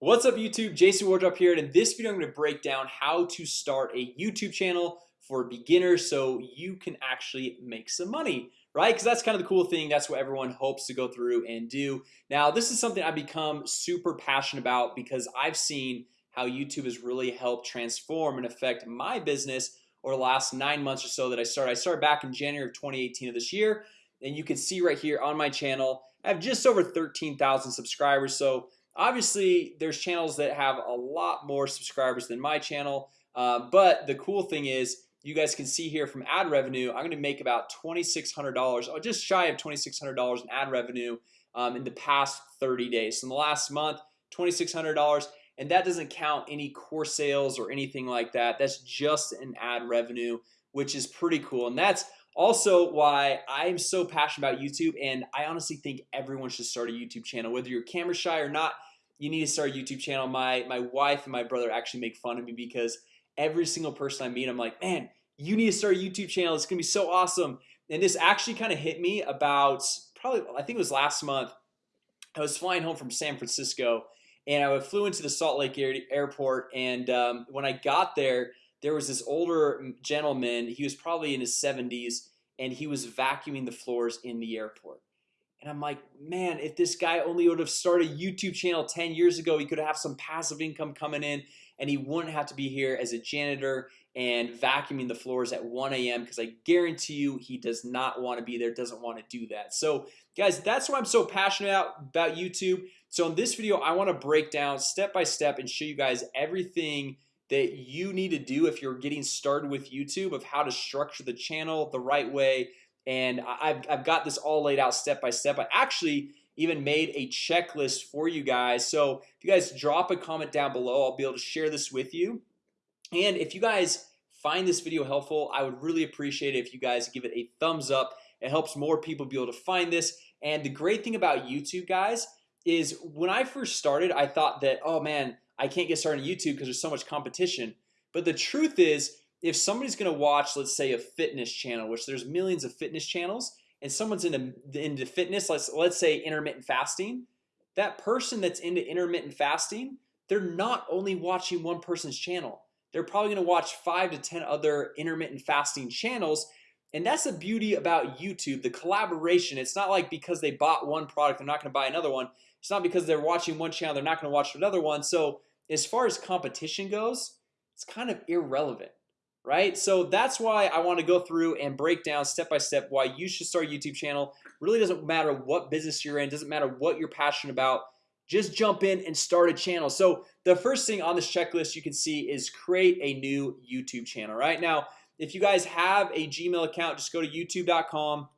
What's up YouTube? Jason Wardrop here and in this video I'm going to break down how to start a YouTube channel for beginners so you can actually make some money right? Because that's kind of the cool thing. That's what everyone hopes to go through and do. Now this is something I've become super passionate about because I've seen how YouTube has really helped transform and affect my business over the last nine months or so that I started. I started back in January of 2018 of this year and you can see right here on my channel I have just over 13,000 subscribers. So obviously there's channels that have a lot more subscribers than my channel uh, but the cool thing is you guys can see here from ad revenue I'm gonna make about $2,600 or just shy of $2,600 in ad revenue um, in the past 30 days. So in the last month $2,600 and that doesn't count any course sales or anything like that. That's just an ad revenue which is pretty cool. And that's also why I'm so passionate about YouTube and I honestly think everyone should start a YouTube channel whether you're camera shy or not you need to start a YouTube channel. My my wife and my brother actually make fun of me because every single person I meet I'm like man you need to start a YouTube channel. It's gonna be so awesome. And this actually kind of hit me about probably I think it was last month. I was flying home from San Francisco and I flew into the Salt Lake Airport and um, when I got there there was this older gentleman he was probably in his 70s and he was vacuuming the floors in the airport and I'm like man if this guy only would have started a YouTube channel 10 years ago he could have some passive income coming in and he wouldn't have to be here as a janitor and vacuuming the floors at 1 a.m. Because I guarantee you he does not want to be there doesn't want to do that So guys, that's why I'm so passionate about, about YouTube So in this video, I want to break down step by step and show you guys everything that you need to do if you're getting started with YouTube of how to structure the channel the right way and I've, I've got this all laid out step by step. I actually even made a checklist for you guys. So if you guys drop a comment down below I'll be able to share this with you. And if you guys find this video helpful I would really appreciate it if you guys give it a thumbs up. It helps more people be able to find this. And the great thing about YouTube guys is when I first started I thought that oh man I can't get started on YouTube because there's so much competition. But the truth is if somebody's gonna watch let's say a fitness channel which there's millions of fitness channels and someone's into into fitness let's let's say intermittent fasting that person that's into intermittent fasting they're not only watching one person's channel they're probably gonna watch five to ten other intermittent fasting channels and that's the beauty about YouTube the collaboration It's not like because they bought one product. They're not gonna buy another one It's not because they're watching one channel. They're not gonna watch another one So as far as competition goes, it's kind of irrelevant right? So that's why I want to go through and break down step by step why you should start a YouTube channel. Really doesn't matter what business you're in doesn't matter what you're passionate about just jump in and start a channel. So the first thing on this checklist you can see is create a new YouTube channel right? Now if you guys have a Gmail account just go to youtube.com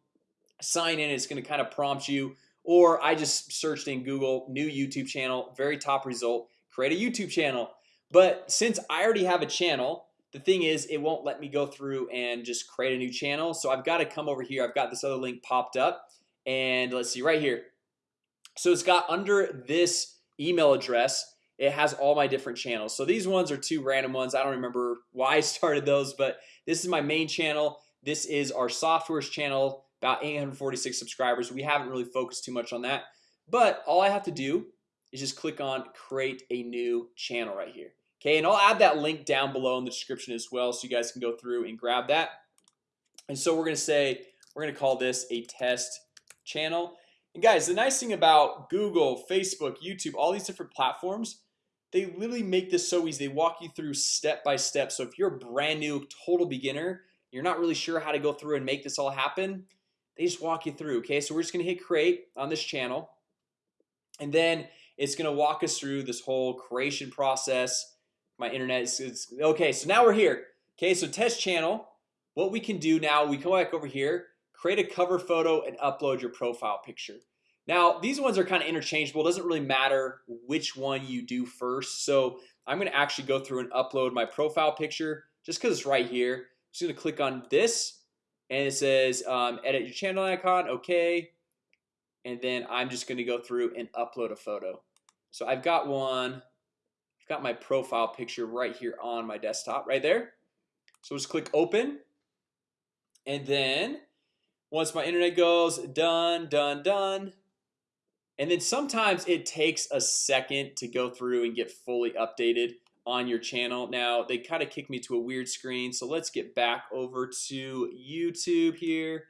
sign in it's going to kind of prompt you. Or I just searched in Google new YouTube channel very top result create a YouTube channel. But since I already have a channel the thing is it won't let me go through and just create a new channel. So I've got to come over here. I've got this other link popped up. And let's see right here. So it's got under this email address It has all my different channels. So these ones are two random ones. I don't remember why I started those but this is my main channel. This is our softwares channel about 846 subscribers. We haven't really focused too much on that. But all I have to do is just click on create a new channel right here Okay, and I'll add that link down below in the description as well So you guys can go through and grab that. And so we're gonna say we're gonna call this a test channel. And guys the nice thing about Google Facebook YouTube all these different platforms they literally make this so easy. They walk you through step by step. So if you're a brand new total beginner you're not really sure how to go through and make this all happen they just walk you through okay? So we're just gonna hit create on this channel and then it's gonna walk us through this whole creation process my internet is, is okay so now we're here. Okay so test channel what we can do now we come back over here create a cover photo and upload your profile picture. Now these ones are kind of interchangeable it doesn't really matter which one you do first. So I'm gonna actually go through and upload my profile picture just because it's right here. Just gonna click on this and it says um, edit your channel icon okay. And then I'm just gonna go through and upload a photo. So I've got one got my profile picture right here on my desktop right there. So let's click open. And then once my internet goes done done done and then sometimes it takes a second to go through and get fully updated on your channel. Now they kind of kick me to a weird screen so let's get back over to YouTube here.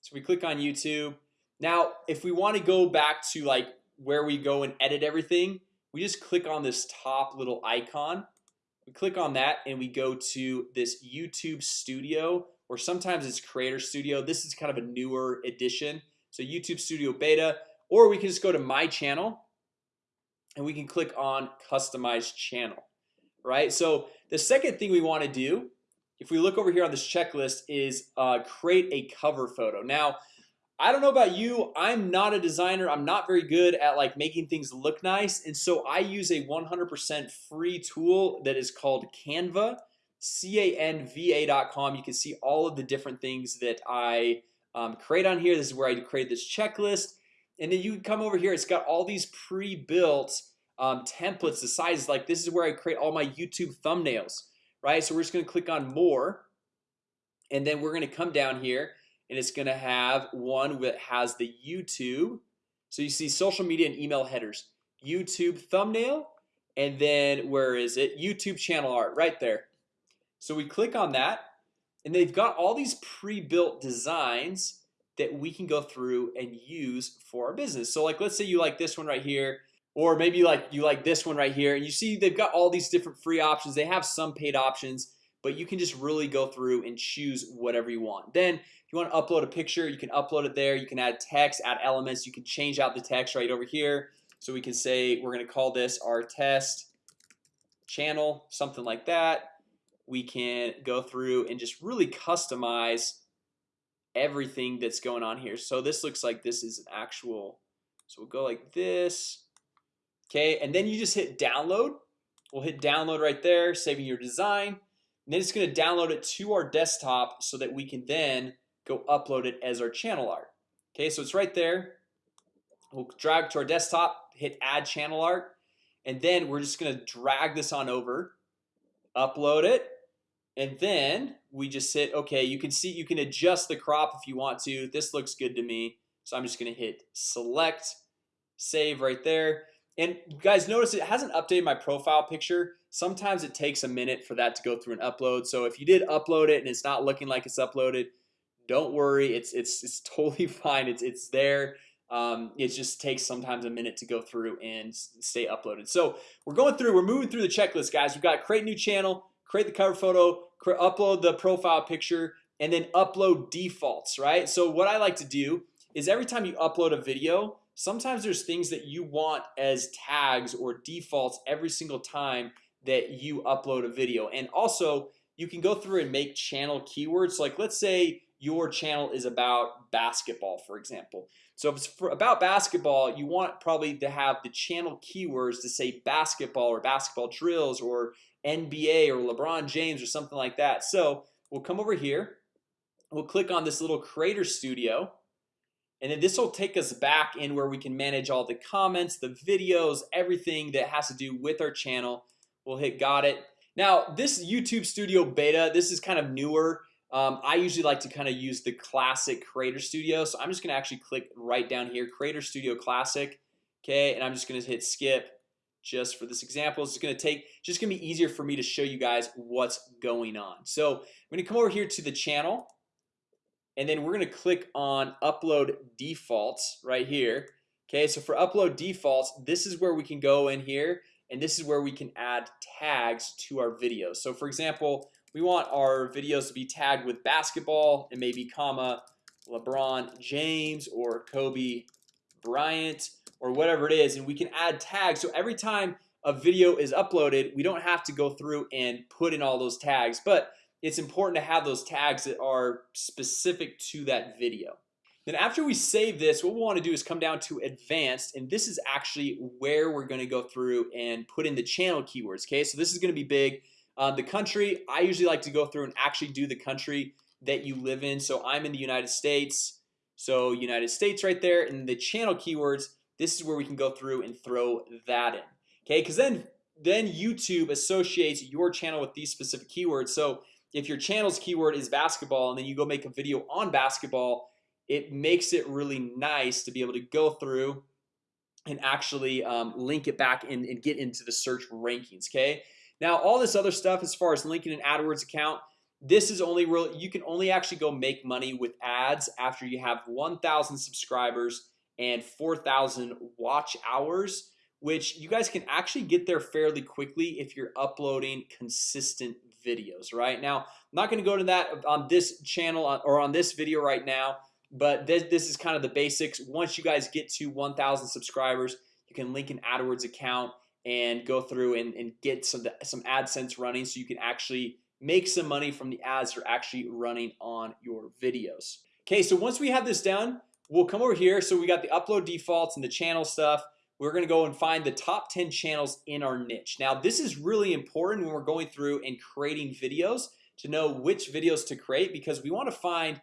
So we click on YouTube. Now if we want to go back to like where we go and edit everything we just click on this top little icon. We click on that and we go to this YouTube Studio or sometimes it's Creator Studio. This is kind of a newer edition So YouTube Studio Beta or we can just go to my channel and we can click on customize channel right? So the second thing we want to do if we look over here on this checklist is uh, create a cover photo. Now I don't know about you I'm not a designer I'm not very good at like making things look nice And so I use a 100% free tool that is called Canva canva.com you can see all of the different things that I um, create on here. This is where I create this checklist and then you come over here It's got all these pre-built um, templates the size like this is where I create all my YouTube thumbnails right? So we're just gonna click on more and then we're gonna come down here and it's gonna have one that has the YouTube so you see social media and email headers. YouTube thumbnail and then where is it? YouTube channel art right there. So we click on that and they've got all these pre-built designs that we can go through and use for our business. So like let's say you like this one right here or maybe like you like this one right here and you see they've got all these different free options. They have some paid options but you can just really go through and choose whatever you want. Then if you want to upload a picture you can upload it there. You can add text add elements. You can change out the text right over here. So we can say we're gonna call this our test channel something like that. We can go through and just really customize everything that's going on here. So this looks like this is an actual so we'll go like this. Okay, and then you just hit download. We'll hit download right there saving your design and then it's going to download it to our desktop so that we can then go upload it as our channel art. Okay, so it's right there. We'll drag to our desktop hit add channel art and then we're just gonna drag this on over Upload it and then we just hit okay you can see you can adjust the crop if you want to. This looks good to me. So I'm just gonna hit select save right there and guys notice it hasn't updated my profile picture. Sometimes it takes a minute for that to go through an upload. So if you did upload it and it's not looking like it's uploaded don't worry. It's it's, it's totally fine. It's it's there. Um, it just takes sometimes a minute to go through and stay uploaded. So we're going through we're moving through the checklist guys. We've got create new channel create the cover photo upload the profile picture and then upload defaults right? So what I like to do is every time you upload a video sometimes there's things that you want as tags or defaults every single time that you upload a video. And also you can go through and make channel keywords. Like let's say your channel is about basketball for example. So if it's for about basketball you want probably to have the channel keywords to say basketball or basketball drills or NBA or LeBron James or something like that. So we'll come over here. We'll click on this little creator studio and then this will take us back in where we can manage all the comments the videos everything that has to do with our channel. We'll hit got it. Now this YouTube Studio beta this is kind of newer. Um, I usually like to kind of use the classic creator studio. So I'm just gonna actually click right down here creator studio classic Okay, and I'm just gonna hit skip just for this example. It's gonna take just gonna be easier for me to show you guys what's going on. So I'm gonna come over here to the channel and then we're gonna click on upload defaults right here. Okay, so for upload defaults this is where we can go in here and this is where we can add tags to our videos. So for example, we want our videos to be tagged with basketball and maybe comma LeBron James or Kobe Bryant or whatever it is and we can add tags. So every time a video is uploaded we don't have to go through and put in all those tags. But it's important to have those tags that are specific to that video. Then after we save this what we want to do is come down to advanced and this is actually where we're going to go through and put in the channel keywords Okay, so this is going to be big. Uh, the country I usually like to go through and actually do the country that you live in. So I'm in the United States so United States right there and the channel keywords this is where we can go through and throw that in Okay, because then then YouTube associates your channel with these specific keywords. So if your channel's keyword is basketball and then you go make a video on basketball It makes it really nice to be able to go through and actually um, link it back in and get into the search rankings Okay, now all this other stuff as far as linking an AdWords account This is only real you can only actually go make money with ads after you have 1,000 subscribers and 4,000 watch hours which you guys can actually get there fairly quickly if you're uploading consistent videos right? Now I'm not going to go to that on this channel uh, or on this video right now but this, this is kind of the basics. Once you guys get to 1,000 subscribers you can link an AdWords account and go through and, and get some some AdSense running so you can actually make some money from the ads that are actually running on your videos. Okay, so once we have this done we'll come over here. So we got the upload defaults and the channel stuff We're gonna go and find the top 10 channels in our niche. Now This is really important when we're going through and creating videos to know which videos to create because we want to find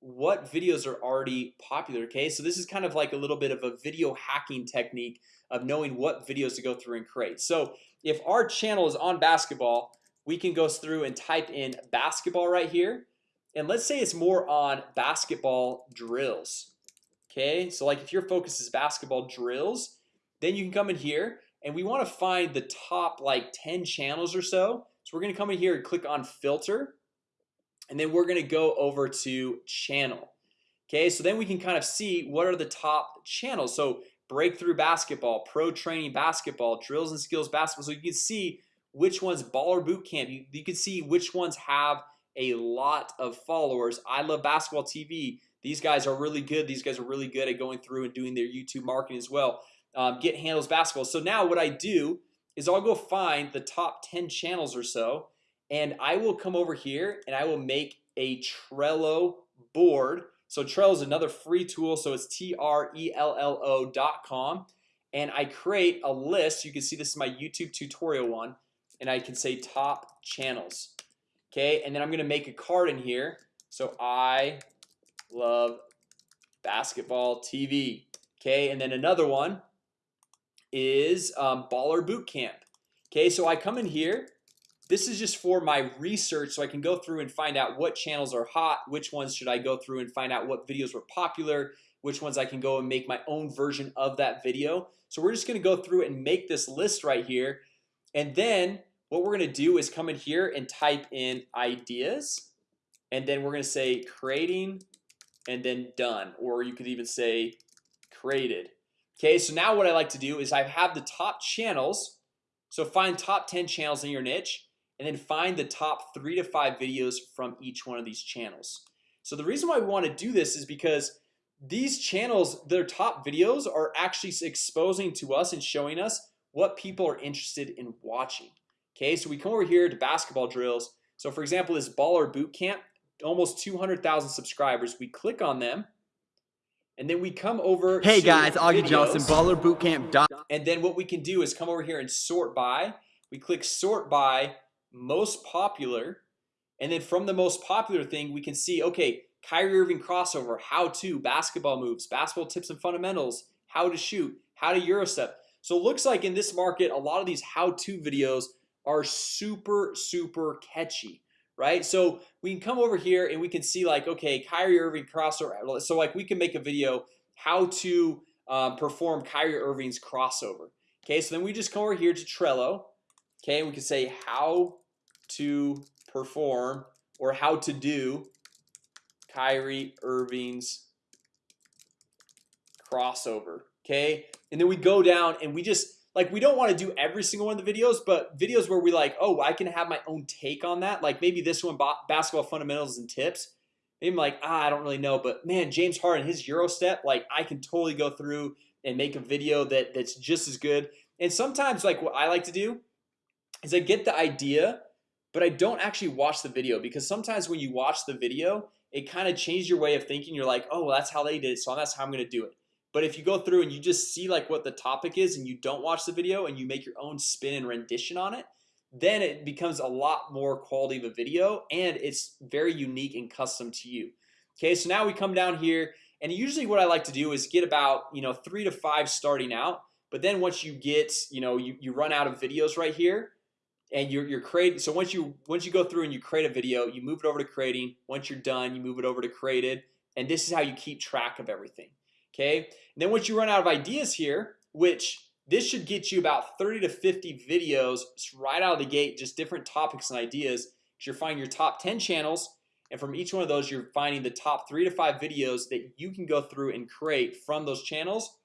what videos are already popular Okay, so this is kind of like a little bit of a video hacking technique of knowing what videos to go through and create. So if our channel is on basketball we can go through and type in basketball right here. And let's say it's more on basketball drills Okay, so like if your focus is basketball drills then you can come in here and we want to find the top like 10 channels or so. So we're gonna come in here and click on filter and then we're gonna go over to channel. Okay, so then we can kind of see what are the top channels. So breakthrough basketball pro training basketball drills and skills basketball. So you can see which ones baller boot camp you, you can see which ones have a lot of followers. I love basketball TV these guys are really good. These guys are really good at going through and doing their YouTube marketing as well um, get handles basketball. So now what I do is I'll go find the top 10 channels or so and I will come over here and I will make a Trello board. So Trello is another free tool. So it's T-R-E-L-L-O dot com. And I create a list. You can see this is my YouTube tutorial one and I can say top channels. Okay, and then I'm gonna make a card in here. So I love basketball TV Okay, and then another one is um, baller boot camp. Okay, so I come in here. This is just for my research so I can go through and find out what channels are hot which ones should I go through and find out what videos were popular which ones I can go and make my own version of that video. So we're just gonna go through and make this list right here and then what we're gonna do is come in here and type in ideas and then we're gonna say creating and then done or you could even say created Okay, so now what I like to do is I have the top channels. So find top 10 channels in your niche and then find the top three to five videos from each one of these channels. So the reason why we want to do this is because these channels their top videos are actually exposing to us and showing us what people are interested in watching. Okay, so we come over here to basketball drills. So for example this baller boot camp almost 200,000 subscribers we click on them and then we come over Hey guys, Augie Johnson, Baller Bootcamp. dot. And then what we can do is come over here and sort by. We click sort by most popular, and then from the most popular thing, we can see okay, Kyrie Irving crossover, how to basketball moves, basketball tips and fundamentals, how to shoot, how to Euro step. So it looks like in this market, a lot of these how-to videos are super super catchy right? So we can come over here and we can see like okay Kyrie Irving crossover so like we can make a video how to um, perform Kyrie Irving's crossover Okay, so then we just come over here to Trello Okay, we can say how to perform or how to do Kyrie Irving's crossover Okay, and then we go down and we just like we don't want to do every single one of the videos but videos where we like oh I can have my own take on that like maybe this one basketball fundamentals and tips. Maybe I'm like ah, I don't really know but man James Harden his Euro step like I can totally go through and make a video that that's just as good. And sometimes like what I like to do is I get the idea but I don't actually watch the video because sometimes when you watch the video it kind of changes your way of thinking. You're like oh well, that's how they did it so that's how I'm gonna do it but if you go through and you just see like what the topic is and you don't watch the video and you make your own spin and rendition on it then it becomes a lot more quality of a video and it's very unique and custom to you. Okay, so now we come down here and usually what I like to do is get about you know three to five starting out But then once you get you know you, you run out of videos right here and you're, you're creating so once you once you go through and you create a video you move it over to creating. Once you're done you move it over to created and this is how you keep track of everything Okay, and then once you run out of ideas here which this should get you about 30 to 50 videos right out of the gate just different topics and ideas you're finding your top 10 channels and from each one of those you're finding the top three to five videos that you can go through and create from those channels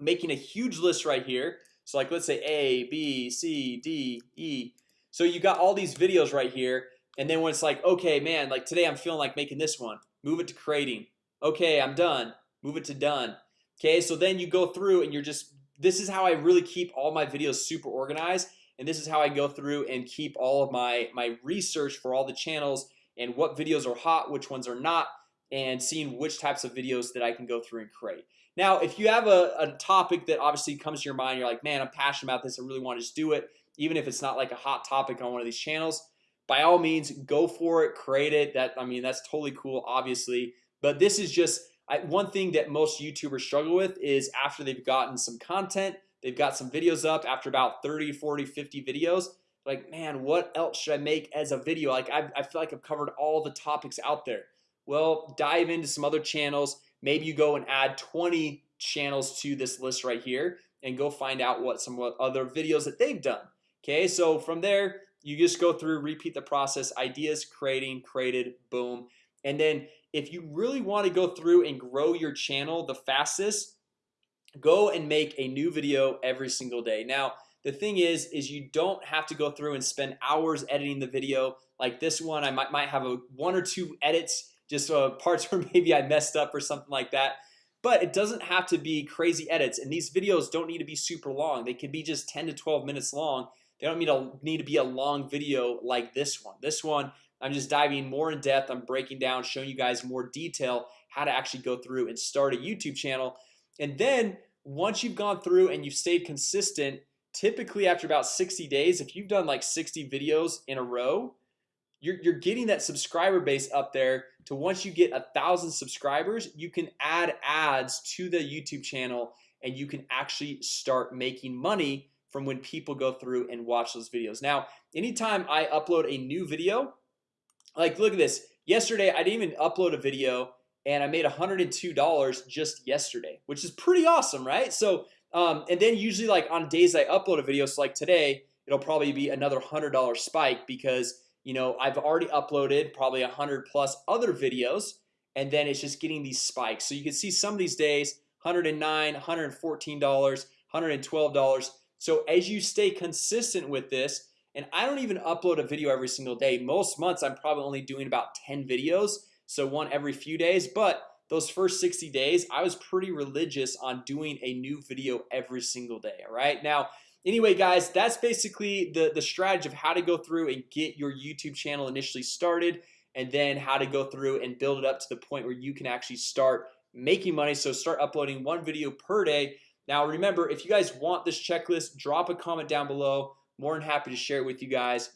making a huge list right here. So like let's say a b c d e. So you got all these videos right here and then when it's like okay man like today I'm feeling like making this one. Move it to creating. Okay I'm done move it to done. Okay, so then you go through and you're just this is how I really keep all my videos super organized and this is how I go through and keep all of my my research for all the channels and what videos are hot which ones are not and seeing which types of videos that I can go through and create. Now if you have a, a topic that obviously comes to your mind you're like man I'm passionate about this I really want to just do it even if it's not like a hot topic on one of these channels by all means go for it create it that I mean that's totally cool obviously but this is just I, one thing that most YouTubers struggle with is after they've gotten some content They've got some videos up after about 30 40 50 videos like man What else should I make as a video? Like I, I feel like I've covered all the topics out there. Well dive into some other channels. Maybe you go and add 20 channels to this list right here and go find out what some other videos that they've done. Okay, so from there you just go through repeat the process ideas creating created boom. And then if you really want to go through and grow your channel the fastest Go and make a new video every single day. Now the thing is is you don't have to go through and spend hours editing the video. Like this one I might, might have a one or two edits just uh, parts where maybe I messed up or something like that. But it doesn't have to be crazy edits and these videos don't need to be super long. They can be just 10 to 12 minutes long. They don't need to need to be a long video like this one. This one I'm just diving more in depth. I'm breaking down showing you guys more detail how to actually go through and start a YouTube channel. And then once you've gone through and you've stayed consistent typically after about 60 days if you've done like 60 videos in a row you're, you're getting that subscriber base up there to once you get a thousand subscribers you can add ads to the YouTube channel and you can actually start making money from when people go through and watch those videos. Now anytime I upload a new video like look at this. Yesterday I didn't even upload a video and I made $102 just yesterday which is pretty awesome right? So um, and then usually like on days I upload a video so like today it'll probably be another hundred dollar spike because you know I've already uploaded probably a hundred plus other videos and then it's just getting these spikes. So you can see some of these days 109 114 dollars 112 dollars. So as you stay consistent with this and I don't even upload a video every single day. Most months I'm probably only doing about 10 videos so one every few days. But those first 60 days I was pretty religious on doing a new video every single day All right? Now anyway guys that's basically the the strategy of how to go through and get your YouTube channel initially started and then how to go through and build it up to the point where you can actually start making money. So start uploading one video per day. Now remember if you guys want this checklist drop a comment down below more than happy to share it with you guys.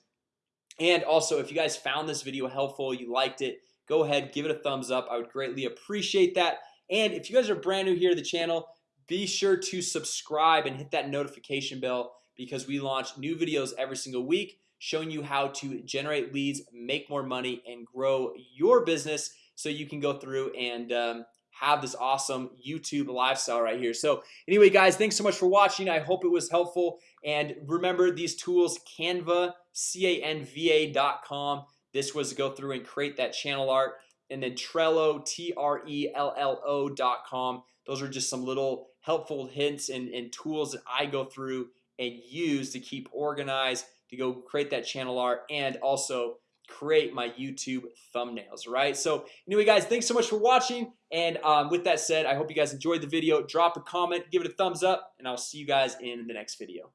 And also if you guys found this video helpful you liked it go ahead give it a thumbs up. I would greatly appreciate that. And if you guys are brand new here to the channel be sure to subscribe and hit that notification bell because we launch new videos every single week showing you how to generate leads make more money and grow your business so you can go through and um, have this awesome YouTube lifestyle right here. So anyway guys, thanks so much for watching. I hope it was helpful. And remember these tools Canva canva.com this was to go through and create that channel art. And then Trello T-R-E-L-L-O dot com. Those are just some little helpful hints and, and tools that I go through and use to keep organized to go create that channel art and also create my YouTube thumbnails right? So anyway guys thanks so much for watching. And um, with that said I hope you guys enjoyed the video. Drop a comment give it a thumbs up and I'll see you guys in the next video